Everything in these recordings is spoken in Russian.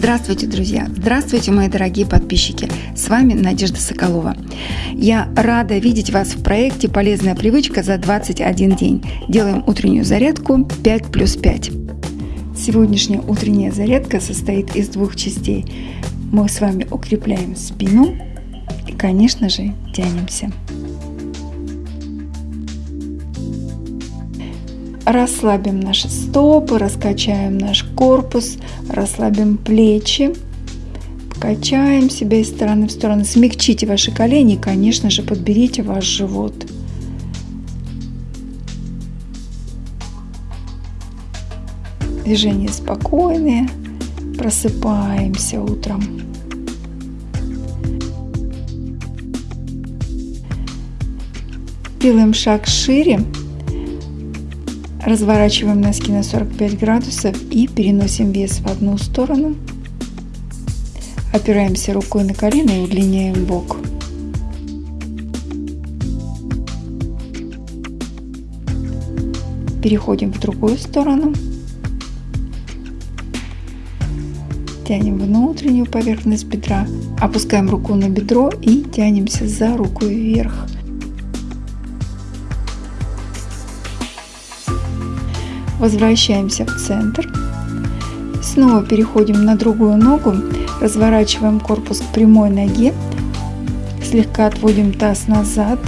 Здравствуйте, друзья! Здравствуйте, мои дорогие подписчики! С вами Надежда Соколова. Я рада видеть вас в проекте «Полезная привычка за 21 день». Делаем утреннюю зарядку 5 плюс 5. Сегодняшняя утренняя зарядка состоит из двух частей. Мы с вами укрепляем спину и, конечно же, тянемся. Расслабим наши стопы, раскачаем наш корпус, расслабим плечи, качаем себя из стороны в сторону. Смягчите ваши колени конечно же, подберите ваш живот. Движения спокойные. Просыпаемся утром. Делаем шаг шире Разворачиваем носки на 45 градусов и переносим вес в одну сторону. Опираемся рукой на колено и удлиняем бок. Переходим в другую сторону. Тянем внутреннюю поверхность бедра. Опускаем руку на бедро и тянемся за руку вверх. Возвращаемся в центр. Снова переходим на другую ногу, разворачиваем корпус к прямой ноге, слегка отводим таз назад,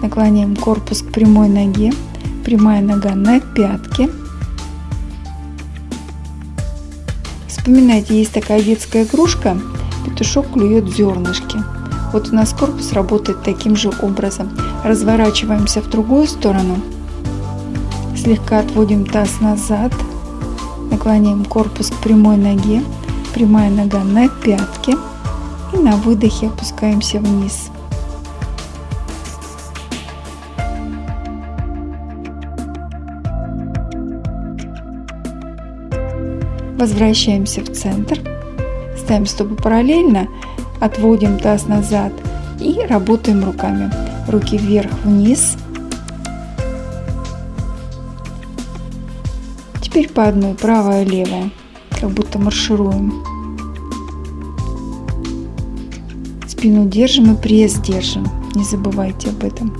наклоняем корпус к прямой ноге, прямая нога на пятке. Вспоминайте, есть такая детская игрушка, петушок клюет зернышки. Вот у нас корпус работает таким же образом. Разворачиваемся в другую сторону – Слегка отводим таз назад, наклоняем корпус к прямой ноге, прямая нога на пятке и на выдохе опускаемся вниз. Возвращаемся в центр, ставим стопы параллельно, отводим таз назад и работаем руками. Руки вверх-вниз, Теперь по одной, правая, левая, как будто маршируем. Спину держим и пресс держим, не забывайте об этом.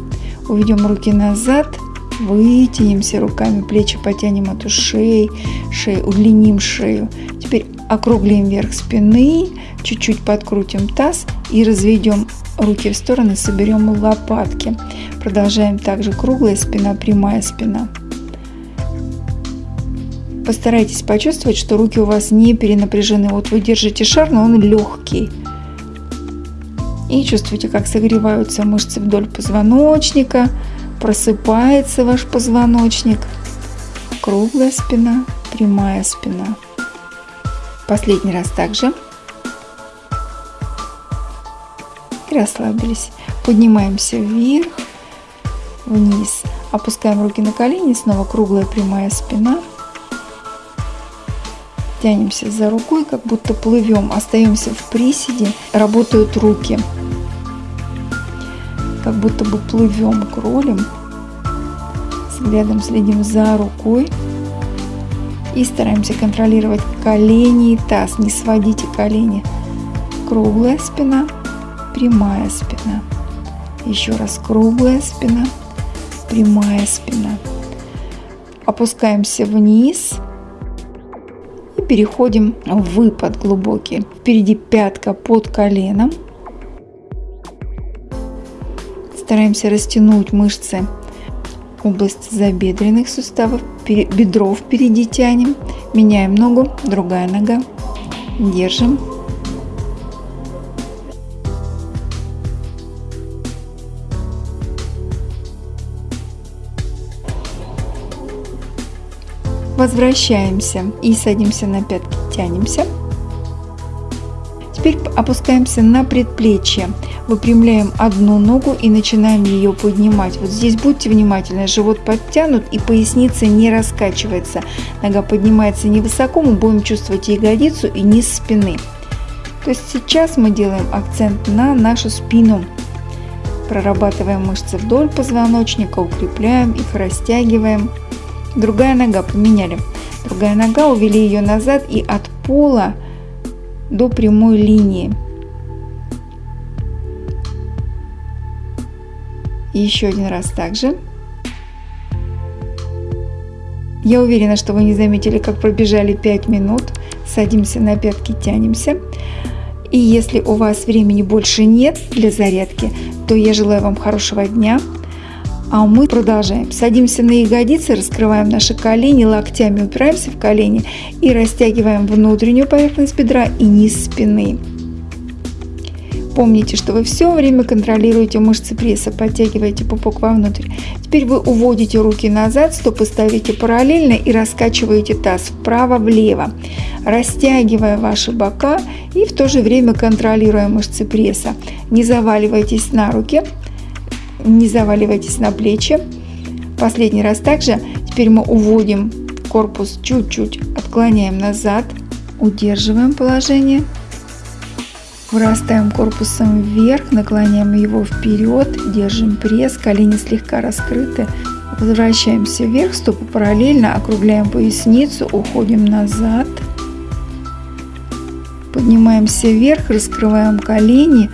Уведем руки назад, вытянемся руками, плечи потянем от ушей, шею, удлиним шею. Теперь округлим вверх спины, чуть-чуть подкрутим таз и разведем руки в стороны, соберем лопатки. Продолжаем также круглая спина, прямая спина. Постарайтесь почувствовать, что руки у вас не перенапряжены. Вот вы держите шар, но он легкий. И чувствуйте, как согреваются мышцы вдоль позвоночника. Просыпается ваш позвоночник. Круглая спина, прямая спина. Последний раз также. И расслабились. Поднимаемся вверх, вниз. Опускаем руки на колени. Снова круглая прямая спина тянемся за рукой, как будто плывем, остаемся в приседе, работают руки. Как будто бы плывем кролем, взглядом следим за рукой и стараемся контролировать колени и таз, не сводите колени. Круглая спина, прямая спина. Еще раз круглая спина, прямая спина. Опускаемся вниз – переходим в выпад глубокий. Впереди пятка под коленом. Стараемся растянуть мышцы. Область забедренных суставов, бедро впереди тянем, меняем ногу, другая нога, держим, Возвращаемся и садимся на пятки, тянемся. Теперь опускаемся на предплечье. Выпрямляем одну ногу и начинаем ее поднимать. Вот здесь будьте внимательны, живот подтянут и поясница не раскачивается. Нога поднимается невысоко, мы будем чувствовать ягодицу и низ спины. То есть сейчас мы делаем акцент на нашу спину. Прорабатываем мышцы вдоль позвоночника, укрепляем их, растягиваем. Другая нога поменяли. Другая нога, увели ее назад и от пола до прямой линии. И еще один раз также. Я уверена, что вы не заметили, как пробежали 5 минут. Садимся на пятки, тянемся. И если у вас времени больше нет для зарядки, то я желаю вам хорошего дня. А мы продолжаем. Садимся на ягодицы, раскрываем наши колени, локтями упираемся в колени и растягиваем внутреннюю поверхность бедра и низ спины. Помните, что вы все время контролируете мышцы пресса, подтягиваете пупок вовнутрь. Теперь вы уводите руки назад, стопы ставите параллельно и раскачиваете таз вправо-влево, растягивая ваши бока и в то же время контролируя мышцы пресса. Не заваливайтесь на руки, не заваливайтесь на плечи. Последний раз также. Теперь мы уводим корпус чуть-чуть, отклоняем назад, удерживаем положение. Вырастаем корпусом вверх, наклоняем его вперед, держим пресс, колени слегка раскрыты. Возвращаемся вверх, стопы параллельно, округляем поясницу, уходим назад. Поднимаемся вверх, раскрываем колени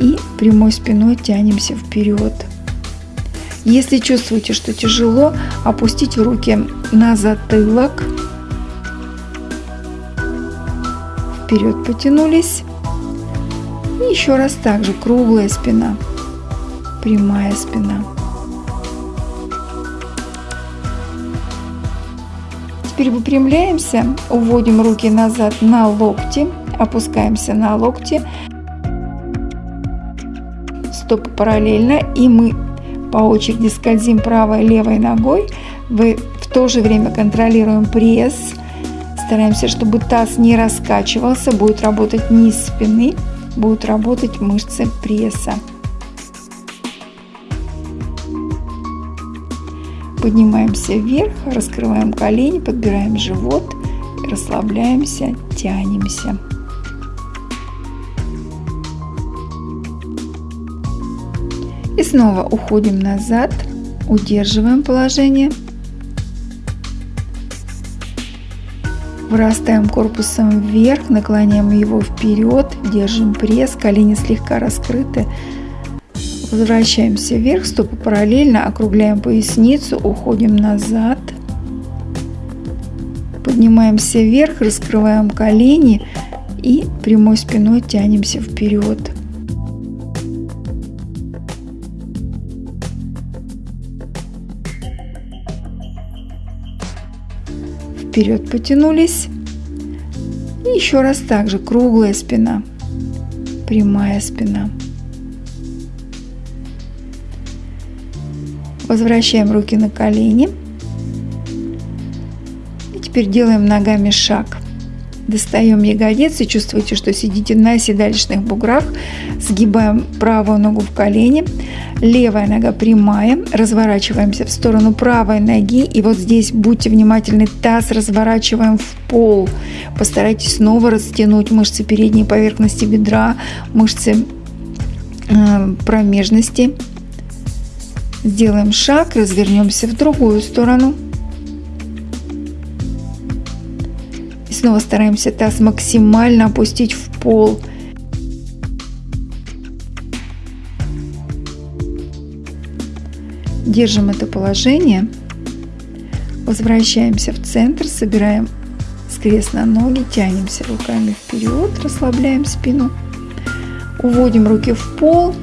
и прямой спиной тянемся вперед. Если чувствуете, что тяжело, опустите руки на затылок. Вперед потянулись. И еще раз также круглая спина, прямая спина. Теперь выпрямляемся, уводим руки назад на локти, опускаемся на локти, стопы параллельно, и мы по очереди скользим правой и левой ногой. Вы в то же время контролируем пресс, стараемся, чтобы таз не раскачивался, будет работать низ спины будут работать мышцы пресса. Поднимаемся вверх, раскрываем колени, подбираем живот, расслабляемся, тянемся. И снова уходим назад, удерживаем положение – Вырастаем корпусом вверх, наклоняем его вперед, держим пресс, колени слегка раскрыты. Возвращаемся вверх, стопы параллельно, округляем поясницу, уходим назад. Поднимаемся вверх, раскрываем колени и прямой спиной тянемся вперед. Вперед потянулись. И еще раз также круглая спина, прямая спина. Возвращаем руки на колени. И теперь делаем ногами шаг. Достаем ягодицы, чувствуете, что сидите на седалищных буграх. Сгибаем правую ногу в колени. Левая нога прямая. Разворачиваемся в сторону правой ноги. И вот здесь будьте внимательны. Таз разворачиваем в пол. Постарайтесь снова растянуть мышцы передней поверхности бедра, мышцы э, промежности. Сделаем шаг, развернемся в другую сторону. Снова стараемся таз максимально опустить в пол. Держим это положение. Возвращаемся в центр, собираем скрест на ноги, тянемся руками вперед, расслабляем спину. Уводим руки в пол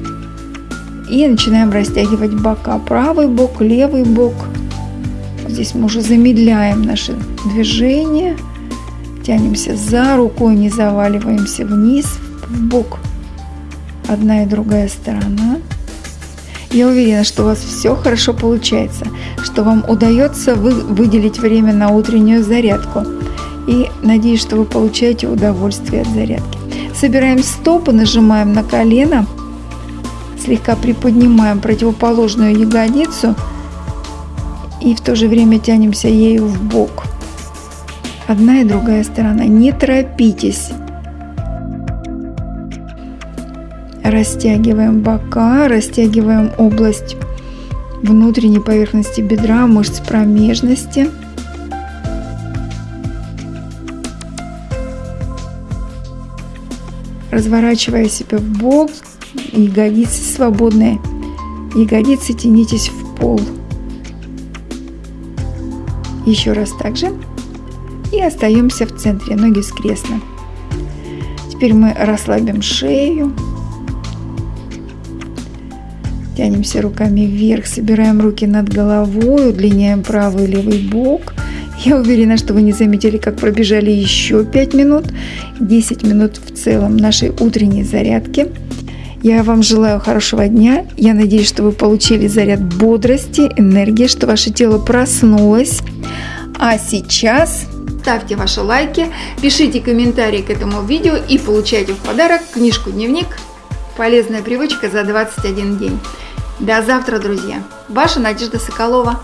и начинаем растягивать бока. Правый бок, левый бок. Здесь мы уже замедляем наши движения тянемся за рукой, не заваливаемся вниз, в бок. Одна и другая сторона. Я уверена, что у вас все хорошо получается, что вам удается вы, выделить время на утреннюю зарядку. И надеюсь, что вы получаете удовольствие от зарядки. Собираем стопы, нажимаем на колено, слегка приподнимаем противоположную ягодицу и в то же время тянемся ею в бок одна и другая сторона. Не торопитесь. Растягиваем бока, растягиваем область внутренней поверхности бедра, мышц промежности. разворачивая себя в бок, ягодицы свободные, ягодицы тянитесь в пол. Еще раз также. И остаемся в центре, ноги скрестно. Теперь мы расслабим шею. Тянемся руками вверх, собираем руки над головой, удлиняем правый и левый бок. Я уверена, что вы не заметили, как пробежали еще 5 минут, 10 минут в целом нашей утренней зарядки. Я вам желаю хорошего дня. Я надеюсь, что вы получили заряд бодрости, энергии, что ваше тело проснулось. А сейчас ставьте ваши лайки, пишите комментарии к этому видео и получайте в подарок книжку-дневник «Полезная привычка за 21 день». До завтра, друзья! Ваша Надежда Соколова.